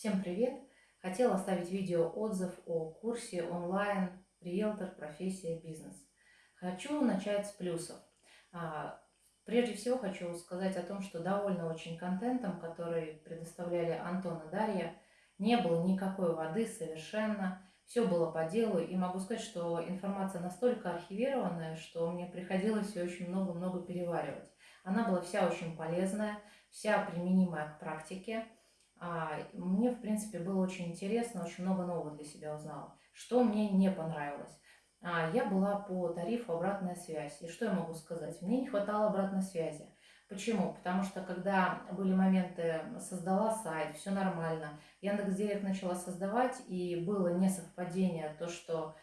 Всем привет! Хотела оставить видео отзыв о курсе онлайн «Риэлтор. Профессия. Бизнес». Хочу начать с плюсов. А, прежде всего хочу сказать о том, что довольна очень контентом, который предоставляли Антон и Дарья. Не было никакой воды совершенно, все было по делу. И могу сказать, что информация настолько архивированная, что мне приходилось ее очень много-много переваривать. Она была вся очень полезная, вся применимая к практике. А, мне, в принципе, было очень интересно, очень много нового для себя узнала. Что мне не понравилось? А, я была по тарифу обратная связь. И что я могу сказать? Мне не хватало обратной связи. Почему? Потому что когда были моменты, создала сайт, все нормально, Яндекс.Директ начала создавать, и было несовпадение то, что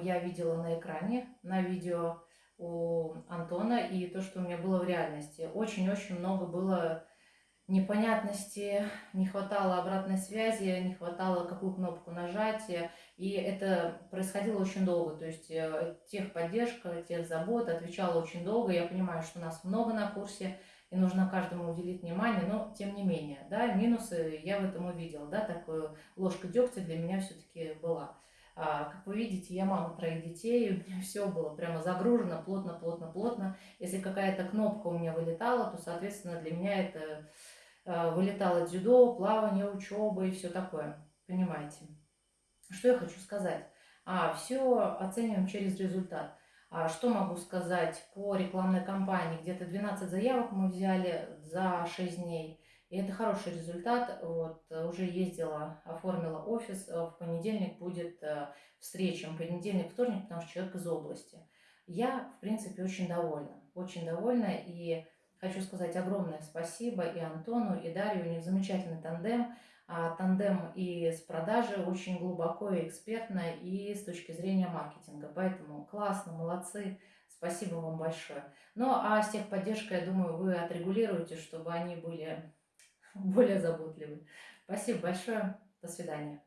я видела на экране, на видео у Антона, и то, что у меня было в реальности. Очень-очень много было непонятности, не хватало обратной связи, не хватало какую кнопку нажатия, и это происходило очень долго, то есть э, техподдержка, техзабота отвечала очень долго, я понимаю, что нас много на курсе, и нужно каждому уделить внимание, но тем не менее, да, минусы я в этом увидела, да, такую ложка дегтя для меня все-таки была. А, как вы видите, я мама троих детей, у меня все было прямо загружено, плотно, плотно, плотно. Если какая-то кнопка у меня вылетала, то, соответственно, для меня это Э, вылетало дзюдо, плавание, учеба и все такое. Понимаете? Что я хочу сказать? А, все оцениваем через результат. А, что могу сказать по рекламной кампании? Где-то 12 заявок мы взяли за 6 дней. И это хороший результат. Вот, уже ездила, оформила офис. Э, в понедельник будет э, встреча. Понедельник, вторник, потому что человек из области. Я, в принципе, очень довольна. Очень довольна. И Хочу сказать огромное спасибо и Антону, и Дарью. У них замечательный тандем. А тандем и с продажи очень глубоко и экспертно, и с точки зрения маркетинга. Поэтому классно, молодцы. Спасибо вам большое. Ну, а с техподдержкой, я думаю, вы отрегулируете, чтобы они были более заботливы. Спасибо большое. До свидания.